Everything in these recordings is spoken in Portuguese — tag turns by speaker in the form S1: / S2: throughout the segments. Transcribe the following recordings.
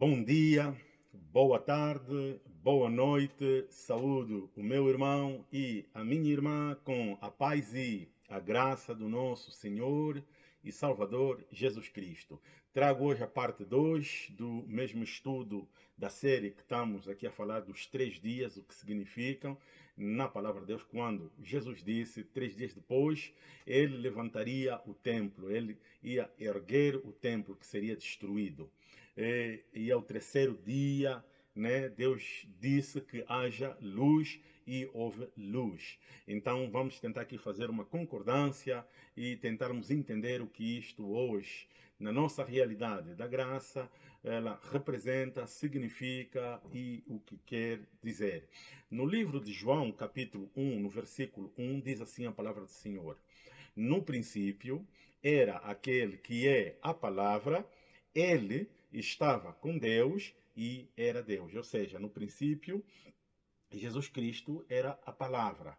S1: Bom dia, boa tarde, boa noite, saúdo o meu irmão e a minha irmã com a paz e a graça do nosso Senhor e Salvador Jesus Cristo. Trago hoje a parte 2 do mesmo estudo da série que estamos aqui a falar dos três dias, o que significam. Na palavra de Deus, quando Jesus disse, três dias depois, ele levantaria o templo, ele ia erguer o templo que seria destruído e, e ao terceiro dia, né, Deus disse que haja luz e houve luz. Então vamos tentar aqui fazer uma concordância e tentarmos entender o que isto hoje, na nossa realidade da graça, ela representa, significa e o que quer dizer. No livro de João, capítulo 1, no versículo 1, diz assim a palavra do Senhor. No princípio era aquele que é a palavra, ele estava com Deus e era Deus. Ou seja, no princípio, Jesus Cristo era a palavra.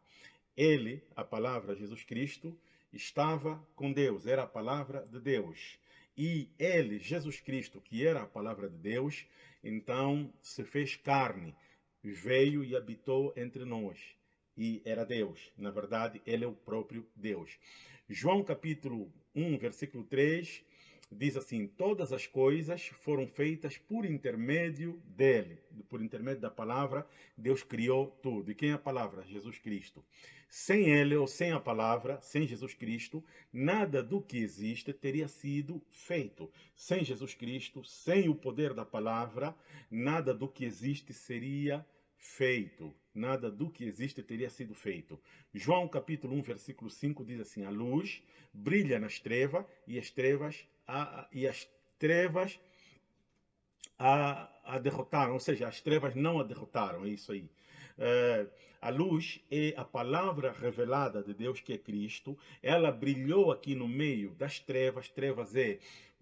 S1: Ele, a palavra Jesus Cristo, estava com Deus, era a palavra de Deus. E ele, Jesus Cristo, que era a palavra de Deus, então se fez carne, veio e habitou entre nós. E era Deus. Na verdade, ele é o próprio Deus. João capítulo 1, versículo 3, diz assim, todas as coisas foram feitas por intermédio dele, por intermédio da palavra, Deus criou tudo. E quem é a palavra? Jesus Cristo. Sem ele ou sem a palavra, sem Jesus Cristo, nada do que existe teria sido feito. Sem Jesus Cristo, sem o poder da palavra, nada do que existe seria feito. Nada do que existe teria sido feito. João capítulo 1, versículo 5 diz assim, a luz brilha nas trevas e as trevas a, e as trevas a, a derrotaram, ou seja, as trevas não a derrotaram, é isso aí. É, a luz é a palavra revelada de Deus, que é Cristo. Ela brilhou aqui no meio das trevas. Trevas é,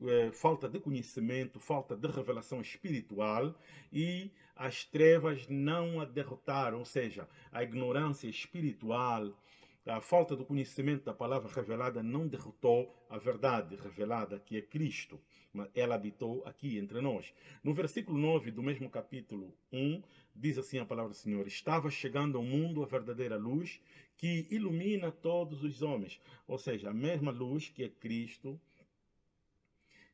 S1: é falta de conhecimento, falta de revelação espiritual. E as trevas não a derrotaram, ou seja, a ignorância espiritual, a falta do conhecimento da palavra revelada não derrotou a verdade revelada, que é Cristo. Mas ela habitou aqui entre nós. No versículo 9 do mesmo capítulo 1, diz assim a palavra do Senhor, Estava chegando ao mundo a verdadeira luz que ilumina todos os homens. Ou seja, a mesma luz que é Cristo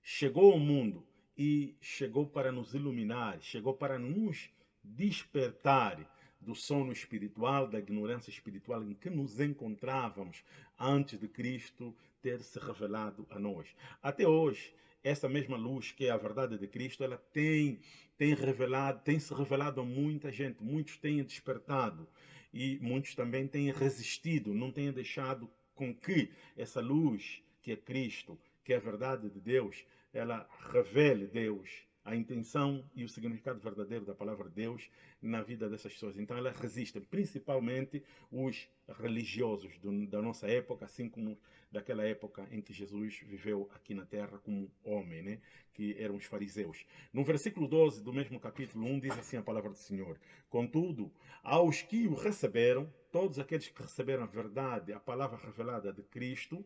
S1: chegou ao mundo e chegou para nos iluminar, chegou para nos despertar do sono espiritual, da ignorância espiritual em que nos encontrávamos antes de Cristo ter se revelado a nós. Até hoje, essa mesma luz que é a verdade de Cristo, ela tem, tem revelado, tem se revelado a muita gente, muitos têm despertado e muitos também têm resistido, não têm deixado com que essa luz que é Cristo, que é a verdade de Deus, ela revele Deus a intenção e o significado verdadeiro da palavra de Deus na vida dessas pessoas. Então elas resistem, principalmente os religiosos do, da nossa época, assim como daquela época em que Jesus viveu aqui na terra como homem, né? que eram os fariseus. No versículo 12 do mesmo capítulo 1 diz assim a palavra do Senhor, Contudo, aos que o receberam, todos aqueles que receberam a verdade, a palavra revelada de Cristo,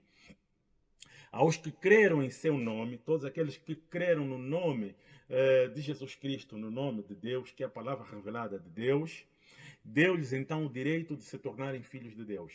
S1: aos que creram em seu nome, todos aqueles que creram no nome eh, de Jesus Cristo, no nome de Deus, que é a palavra revelada de Deus, deu-lhes então o direito de se tornarem filhos de Deus.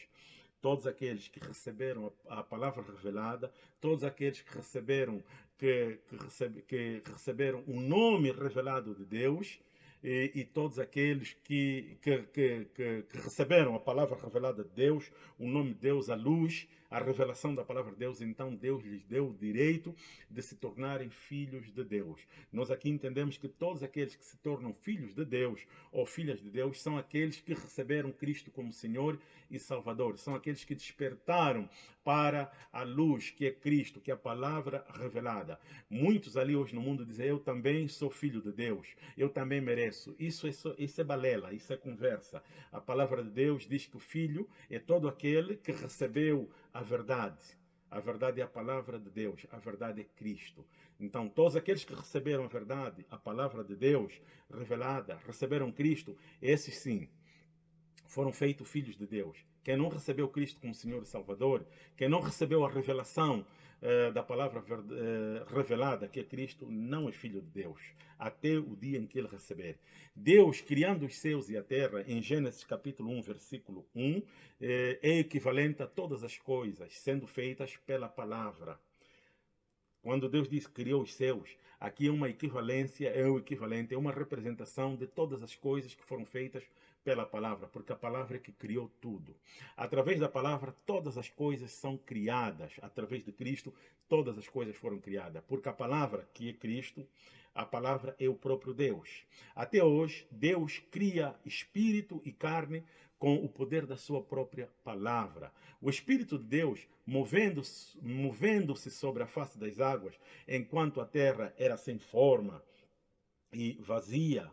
S1: Todos aqueles que receberam a, a palavra revelada, todos aqueles que receberam, que, que, que receberam o nome revelado de Deus, e, e, todos aqueles que, que, que, que, receberam a palavra revelada de Deus, o nome de Deus, a luz, a revelação da palavra de Deus, então Deus lhes deu o direito de se tornarem filhos de Deus. Nós aqui entendemos que todos aqueles que se tornam filhos de Deus ou filhas de Deus são aqueles que receberam Cristo como Senhor e Salvador. São aqueles que despertaram para a luz que é Cristo, que é a palavra revelada. Muitos ali hoje no mundo dizem, eu também sou filho de Deus, eu também mereço. Isso é, isso é balela, isso é conversa. A palavra de Deus diz que o filho é todo aquele que recebeu a verdade. A verdade é a palavra de Deus, a verdade é Cristo. Então, todos aqueles que receberam a verdade, a palavra de Deus revelada, receberam Cristo, esses sim, foram feitos filhos de Deus. Quem não recebeu Cristo como Senhor e Salvador, quem não recebeu a revelação eh, da palavra eh, revelada, que é Cristo, não é filho de Deus, até o dia em que ele receber. Deus, criando os céus e a terra, em Gênesis capítulo 1, versículo 1, eh, é equivalente a todas as coisas, sendo feitas pela palavra. Quando Deus diz criou os céus, aqui é uma equivalência, é o equivalente, é uma representação de todas as coisas que foram feitas pela palavra, porque a palavra é que criou tudo. Através da palavra, todas as coisas são criadas. Através de Cristo, todas as coisas foram criadas. Porque a palavra, que é Cristo, a palavra é o próprio Deus. Até hoje, Deus cria espírito e carne com o poder da sua própria palavra. O Espírito de Deus, movendo-se movendo sobre a face das águas, enquanto a terra era sem forma e vazia,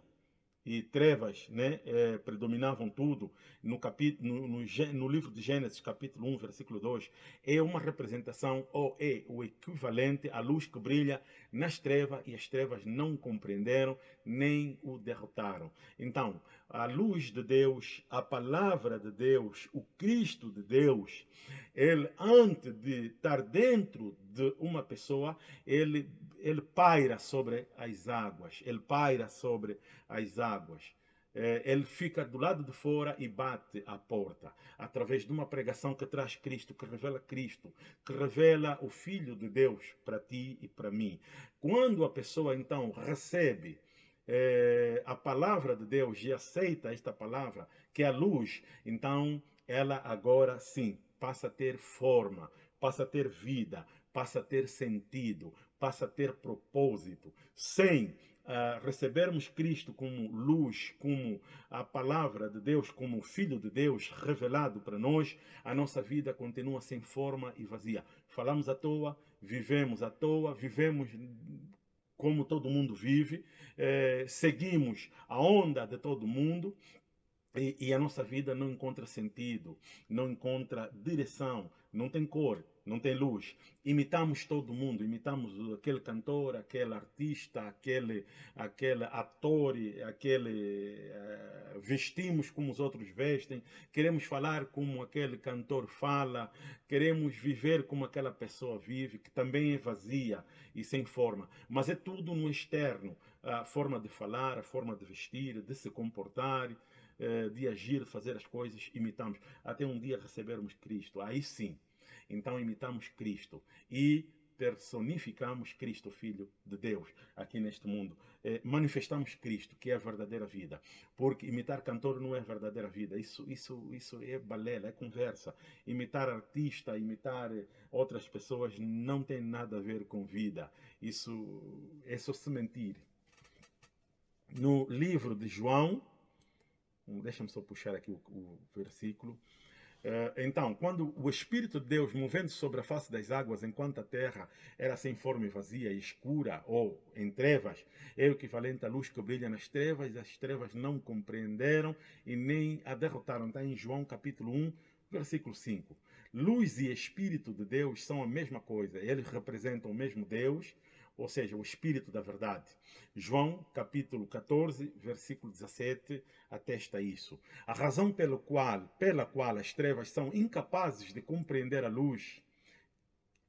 S1: e trevas né, é, predominavam tudo, no, capítulo, no, no, no, livro de Gênesis, capítulo 1, versículo 2, é uma representação ou é o equivalente à luz que brilha nas trevas e as trevas não compreenderam nem o derrotaram. Então, a luz de Deus, a palavra de Deus, o Cristo de Deus, ele antes de estar dentro de uma pessoa, ele, ele paira sobre as águas, ele paira sobre as águas. É, ele fica do lado de fora e bate a porta, através de uma pregação que traz Cristo, que revela Cristo, que revela o Filho de Deus para ti e para mim. Quando a pessoa então recebe é, a palavra de Deus e aceita esta palavra, que é a luz, então ela agora sim passa a ter forma, passa a ter vida, passa a ter sentido, passa a ter propósito, sem uh, recebermos Cristo como luz, como a palavra de Deus, como Filho de Deus revelado para nós, a nossa vida continua sem forma e vazia. Falamos à toa, vivemos à toa, vivemos como todo mundo vive, eh, seguimos a onda de todo mundo, e, e, a nossa vida não encontra sentido, não encontra direção, não tem cor, não tem luz. Imitamos todo mundo, imitamos aquele cantor, aquele artista, aquele, aquele ator, aquele uh, vestimos como os outros vestem, queremos falar como aquele cantor fala, queremos viver como aquela pessoa vive, que também é vazia e sem forma. Mas é tudo no externo, a forma de falar, a forma de vestir, de se comportar, eh, de agir, fazer as coisas, imitamos. Até um dia recebermos Cristo. Aí sim, então imitamos Cristo e personificamos Cristo, Filho de Deus, aqui neste mundo. Eh, manifestamos Cristo, que é a verdadeira vida. Porque imitar cantor não é a verdadeira vida. Isso, isso, isso é balela, é conversa. Imitar artista, imitar outras pessoas não tem nada a ver com vida. Isso é só se mentir. No livro de João, Deixa-me só puxar aqui o, o versículo. Uh, então, quando o Espírito de Deus, movendo sobre a face das águas, enquanto a terra era sem forma e vazia, escura ou em trevas, é o equivalente à luz que brilha nas trevas, as trevas não compreenderam e nem a derrotaram. Está em João capítulo 1, versículo 5. Luz e Espírito de Deus são a mesma coisa, eles representam o mesmo Deus, ou seja, o Espírito da verdade. João, capítulo 14, versículo 17, atesta isso. A razão pela qual, pela qual as trevas são incapazes de compreender a luz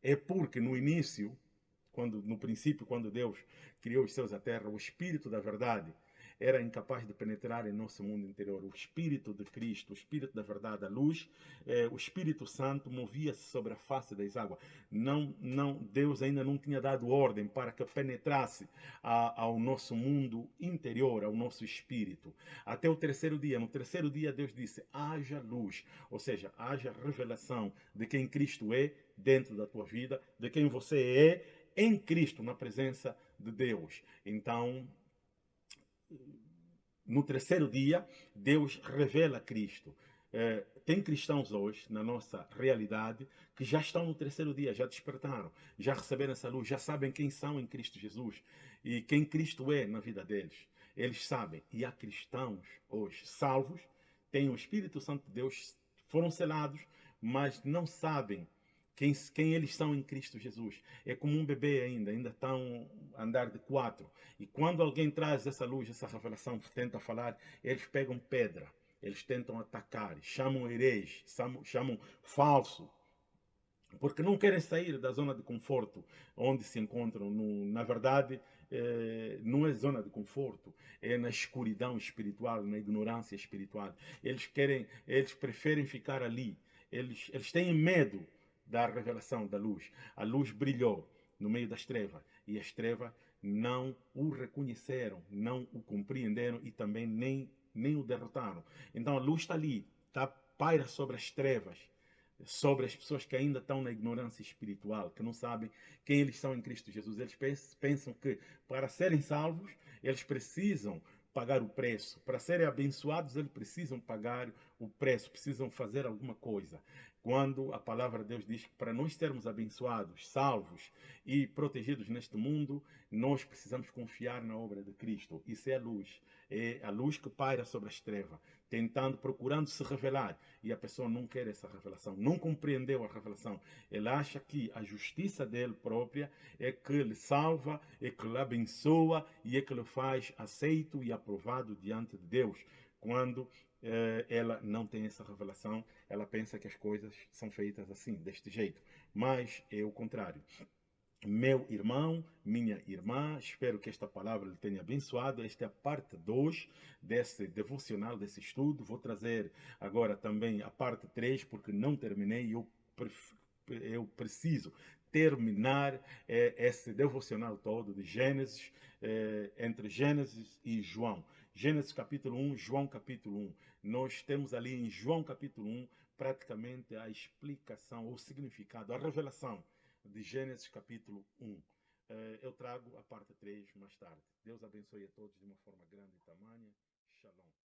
S1: é porque no início, quando, no princípio, quando Deus criou os céus e a terra, o Espírito da verdade era incapaz de penetrar em nosso mundo interior. O Espírito de Cristo, o Espírito da verdade, a luz, eh, o Espírito Santo movia-se sobre a face das águas. Não, não, Deus ainda não tinha dado ordem para que penetrasse a, ao nosso mundo interior, ao nosso espírito. Até o terceiro dia. No terceiro dia, Deus disse: haja luz, ou seja, haja revelação de quem Cristo é dentro da tua vida, de quem você é em Cristo, na presença de Deus. Então, no terceiro dia, Deus revela Cristo. É, tem cristãos hoje, na nossa realidade, que já estão no terceiro dia, já despertaram, já receberam essa luz, já sabem quem são em Cristo Jesus e quem Cristo é na vida deles. Eles sabem. E há cristãos hoje salvos, têm o Espírito Santo de Deus, foram selados, mas não sabem quem, quem eles são em Cristo Jesus. É como um bebê ainda, ainda estão a andar de quatro. E quando alguém traz essa luz, essa revelação, tenta falar, eles pegam pedra, eles tentam atacar, chamam herege, chamam, chamam falso. porque não querem sair da zona de conforto onde se encontram. No, na verdade, é, não é zona de conforto, é na escuridão espiritual, na ignorância espiritual. Eles querem, eles preferem ficar ali. Eles, eles têm medo da revelação da luz. A luz brilhou no meio das trevas e as trevas não o reconheceram, não o compreenderam e também nem, nem o derrotaram. Então a luz está ali, está paira sobre as trevas sobre as pessoas que ainda estão na ignorância espiritual, que não sabem quem eles são em Cristo Jesus. Eles pensam que para serem salvos, eles precisam pagar o preço. Para serem abençoados, eles precisam pagar o preço, precisam fazer alguma coisa. Quando a palavra de Deus diz que para nós sermos abençoados, salvos e protegidos neste mundo, nós precisamos confiar na obra de Cristo. Isso é a luz. É a luz que paira sobre as trevas, tentando, procurando se revelar. E a pessoa não quer essa revelação, não compreendeu a revelação. Ele acha que a justiça dele própria é que lhe salva, é que lhe abençoa e é que lhe faz aceito e aprovado diante de Deus. Quando ela não tem essa revelação, ela pensa que as coisas são feitas assim, deste jeito. Mas é o contrário. Meu irmão, minha irmã, espero que esta palavra lhe tenha abençoado. Esta é a parte 2 desse devocional, desse estudo. Vou trazer agora também a parte 3, porque não terminei. Eu, eu preciso terminar eh, esse devocional todo de Gênesis, eh, entre Gênesis e João. Gênesis capítulo 1, João capítulo 1. Nós temos ali em João capítulo 1 praticamente a explicação, o significado, a revelação de Gênesis capítulo 1. Eh, eu trago a parte 3 mais tarde. Deus abençoe a todos de uma forma grande e tamanha. Shalom.